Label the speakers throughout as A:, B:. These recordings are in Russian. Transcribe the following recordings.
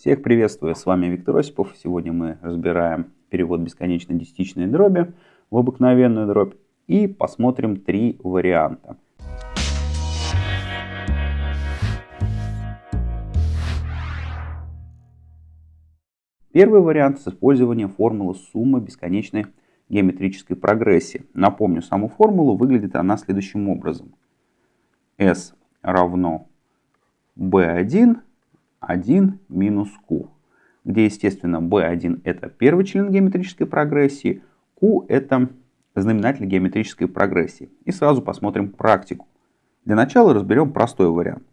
A: Всех приветствую, с вами Виктор Осипов. Сегодня мы разбираем перевод бесконечно десятичной дроби в обыкновенную дробь и посмотрим три варианта. Первый вариант с использованием формулы суммы бесконечной геометрической прогрессии. Напомню саму формулу, выглядит она следующим образом. S равно B1 1 минус q, где, естественно, b1 это первый член геометрической прогрессии, q это знаменатель геометрической прогрессии. И сразу посмотрим практику. Для начала разберем простой вариант.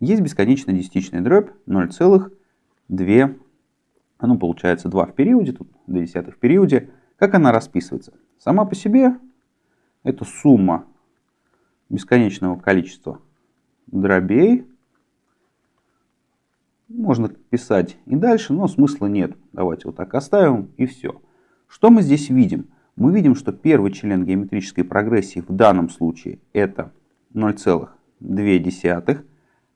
A: Есть бесконечно десятичная дробь 0,2, ну получается 2 в периоде, тут 2 десятых в периоде. Как она расписывается? Сама по себе это сумма бесконечного количества дробей можно писать и дальше, но смысла нет. Давайте вот так оставим и все. Что мы здесь видим? Мы видим, что первый член геометрической прогрессии в данном случае это 0,2,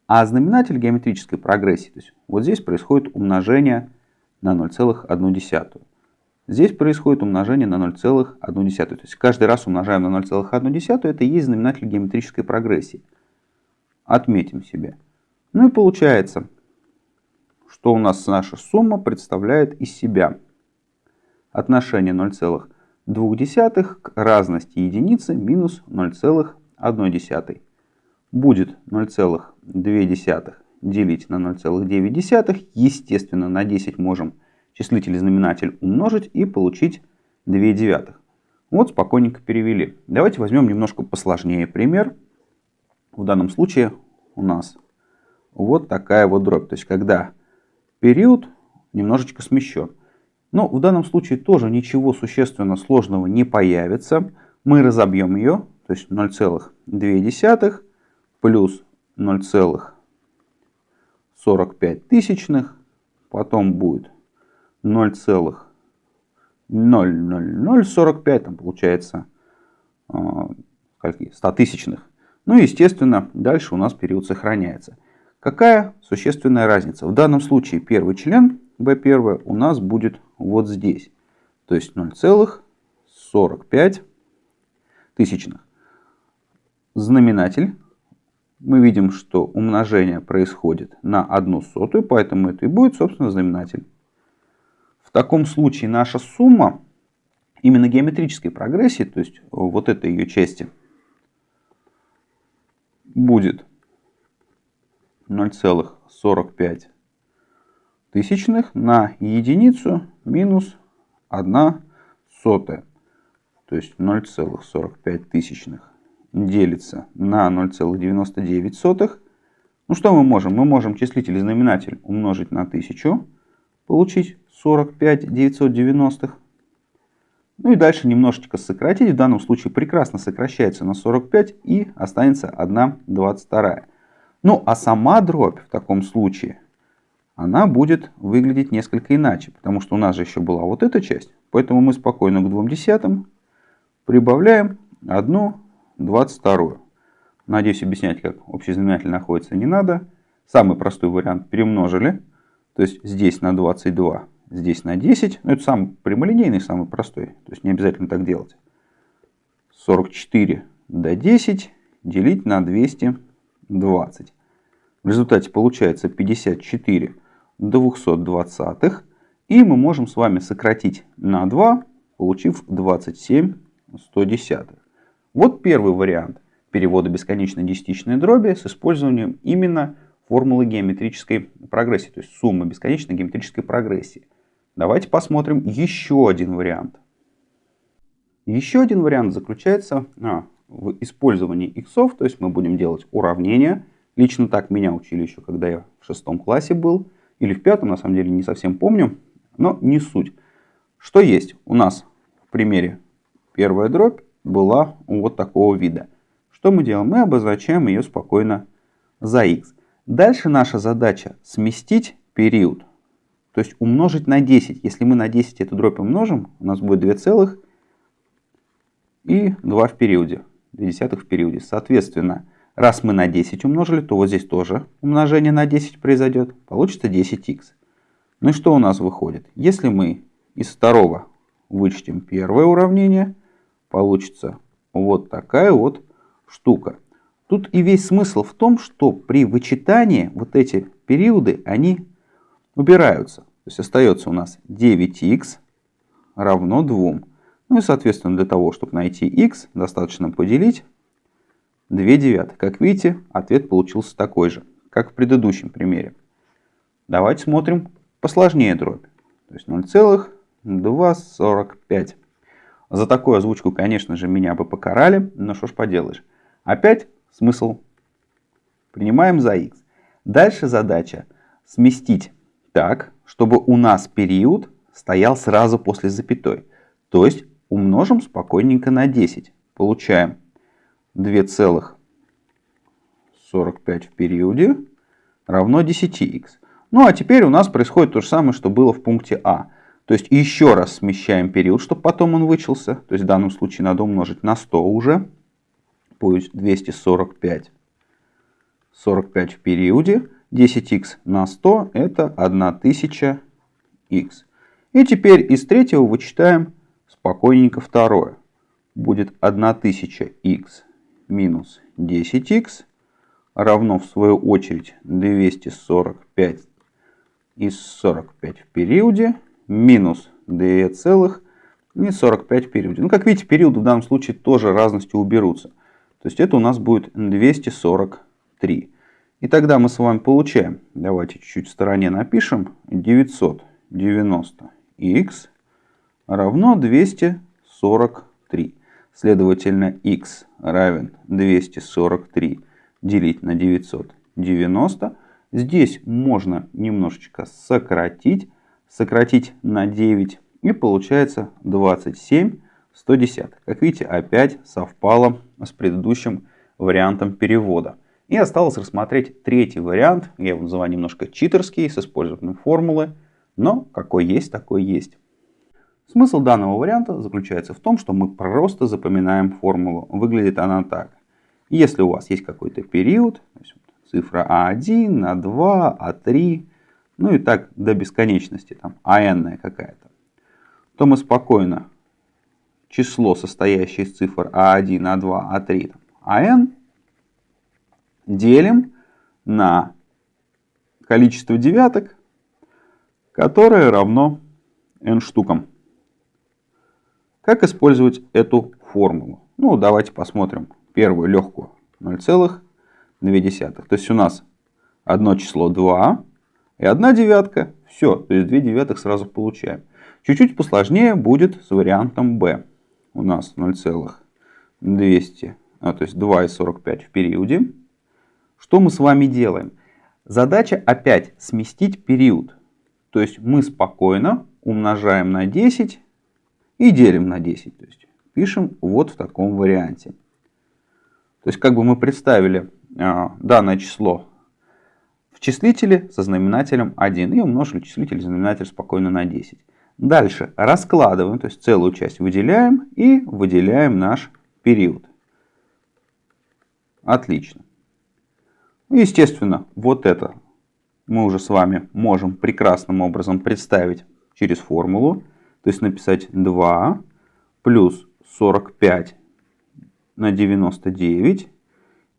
A: а знаменатель геометрической прогрессии, то есть вот здесь происходит умножение на 0,1. Здесь происходит умножение на 0,1. То есть каждый раз умножаем на 0,1, это и есть знаменатель геометрической прогрессии. Отметим себе. Ну и получается что у нас наша сумма представляет из себя отношение 0,2 к разности единицы минус 0,1. Будет 0,2 делить на 0,9. Естественно, на 10 можем числитель и знаменатель умножить и получить 2 девятых. Вот спокойненько перевели. Давайте возьмем немножко посложнее пример. В данном случае у нас вот такая вот дробь. То есть, когда период немножечко смещен. Но в данном случае тоже ничего существенно сложного не появится. Мы разобьем ее, то есть 0,2 плюс 0,45 тысячных, потом будет 0,00045, там получается скольки, 100 тысячных. Ну и естественно дальше у нас период сохраняется. Какая существенная разница? В данном случае первый член B1 у нас будет вот здесь. То есть 0,45 тысячных. Знаменатель. Мы видим, что умножение происходит на одну сотую, поэтому это и будет, собственно, знаменатель. В таком случае наша сумма именно геометрической прогрессии, то есть вот этой ее части, будет 0,45 тысячных на единицу минус 1 сотая. То есть 0,45 тысячных делится на 0,99. Ну что мы можем? Мы можем числитель и знаменатель умножить на 1000, получить 45 990. Ну и дальше немножечко сократить. В данном случае прекрасно сокращается на 45 и останется 1 22. Ну, а сама дробь в таком случае, она будет выглядеть несколько иначе, потому что у нас же еще была вот эта часть, поэтому мы спокойно к двум десятым прибавляем одну двадцать вторую. Надеюсь, объяснять, как общий знаменатель находится, не надо. Самый простой вариант перемножили, то есть здесь на 22, здесь на 10. Но это самый прямолинейный, самый простой, то есть не обязательно так делать. 44 до 10 делить на 200 20. В результате получается 54 220. И мы можем с вами сократить на 2, получив 27 110. Вот первый вариант перевода бесконечной десятичной дроби с использованием именно формулы геометрической прогрессии, то есть суммы бесконечной геометрической прогрессии. Давайте посмотрим еще один вариант. Еще один вариант заключается а, в использовании иксов, то есть мы будем делать уравнения. Лично так меня учили еще, когда я в шестом классе был, или в пятом, на самом деле не совсем помню, но не суть. Что есть? У нас в примере первая дробь была вот такого вида. Что мы делаем? Мы обозначаем ее спокойно за x. Дальше наша задача сместить период, то есть умножить на 10. Если мы на 10 эту дробь умножим, у нас будет 2 целых и 2 в периоде в периоде. Соответственно, раз мы на 10 умножили, то вот здесь тоже умножение на 10 произойдет. Получится 10х. Ну и что у нас выходит? Если мы из второго вычтем первое уравнение, получится вот такая вот штука. Тут и весь смысл в том, что при вычитании вот эти периоды, они убираются. То есть остается у нас 9х равно 2. Ну и соответственно для того, чтобы найти х, достаточно поделить 2 девятых. Как видите, ответ получился такой же, как в предыдущем примере. Давайте смотрим посложнее дробь. То есть 0,245. За такую озвучку, конечно же, меня бы покарали, но что ж поделаешь. Опять смысл принимаем за x. Дальше задача сместить так, чтобы у нас период стоял сразу после запятой. То есть умножим спокойненько на 10. Получаем 2,45 в периоде равно 10х. Ну а теперь у нас происходит то же самое, что было в пункте А. То есть еще раз смещаем период, чтобы потом он вычелся. То есть в данном случае надо умножить на 100 уже. Пусть 245. 45 в периоде. 10х на 100 это 1000х. И теперь из третьего вычитаем спокойненько второе. Будет 1000х минус 10х равно в свою очередь 245 из 45 в периоде минус 2 целых и 45 в периоде. Ну, как видите, периоды в данном случае тоже разностью уберутся. То есть это у нас будет 243. И тогда мы с вами получаем, давайте чуть-чуть в стороне напишем, 990х равно 243. Следовательно, х равен 243 делить на 990. Здесь можно немножечко сократить. Сократить на 9 и получается 27 110. Как видите, опять совпало с предыдущим вариантом перевода. И осталось рассмотреть третий вариант. Я его называю немножко читерский, с использованием формулы. Но какой есть, такой есть. Смысл данного варианта заключается в том, что мы просто запоминаем формулу. Выглядит она так. Если у вас есть какой-то период, цифра А1, А2, А3, ну и так до бесконечности, там АН какая-то, то мы спокойно число, состоящее из цифр А1, А2, А3, там, АН, делим на количество девяток, которое равно n штукам. Как использовать эту формулу? Ну, давайте посмотрим первую легкую 0,2. То есть у нас одно число 2 и одна девятка. Все, то есть 2 девятых сразу получаем. Чуть-чуть посложнее будет с вариантом b. У нас 0,200, а, то есть 2,45 в периоде. Что мы с вами делаем? Задача опять сместить период. То есть мы спокойно умножаем на 10 и делим на 10. То есть пишем вот в таком варианте. То есть как бы мы представили э, данное число в числителе со знаменателем 1 и умножили числитель и знаменатель спокойно на 10. Дальше раскладываем, то есть целую часть выделяем и выделяем наш период. Отлично. Естественно, вот это мы уже с вами можем прекрасным образом представить через формулу. То есть написать 2 плюс 45 на 99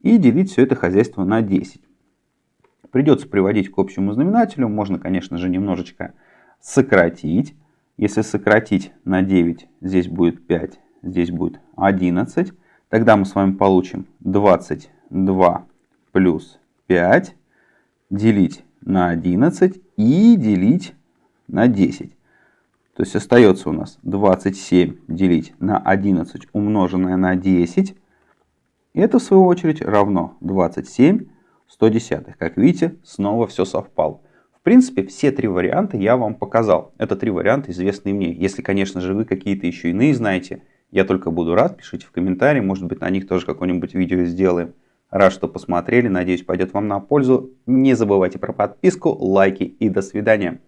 A: и делить все это хозяйство на 10. Придется приводить к общему знаменателю. Можно, конечно же, немножечко сократить. Если сократить на 9, здесь будет 5, здесь будет 11. Тогда мы с вами получим 22 плюс 5 делить на 11 и делить на 10. То есть остается у нас 27 делить на 11 умноженное на 10. Это в свою очередь равно 27 110. Как видите, снова все совпало. В принципе, все три варианта я вам показал. Это три варианта, известные мне. Если, конечно же, вы какие-то еще иные знаете, я только буду рад. Пишите в комментарии, может быть, на них тоже какое-нибудь видео сделаем. Рад, что посмотрели. Надеюсь, пойдет вам на пользу. Не забывайте про подписку, лайки и до свидания.